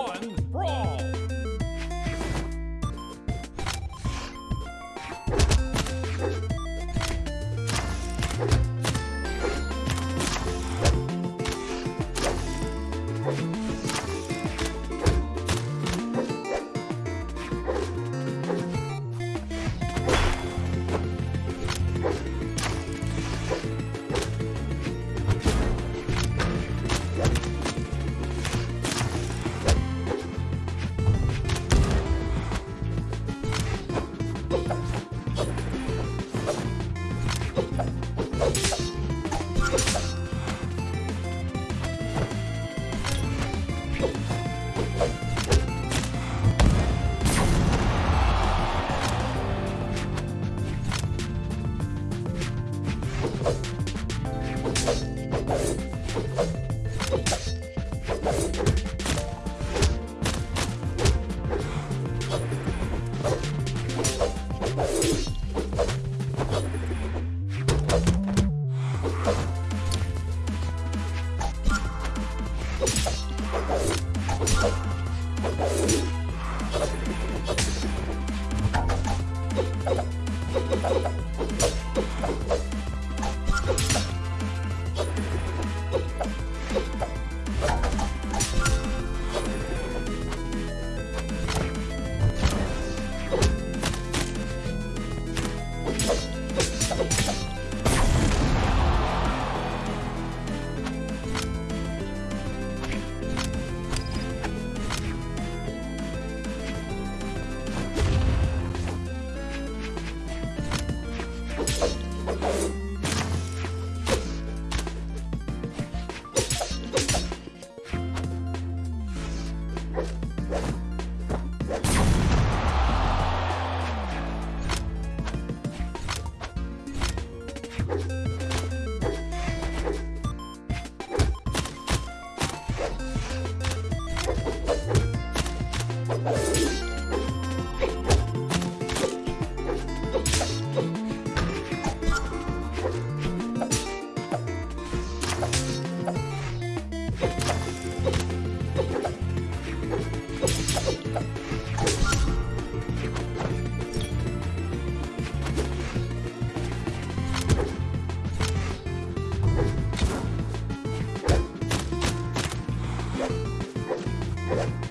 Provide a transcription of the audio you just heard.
one, brawl! Player one wins.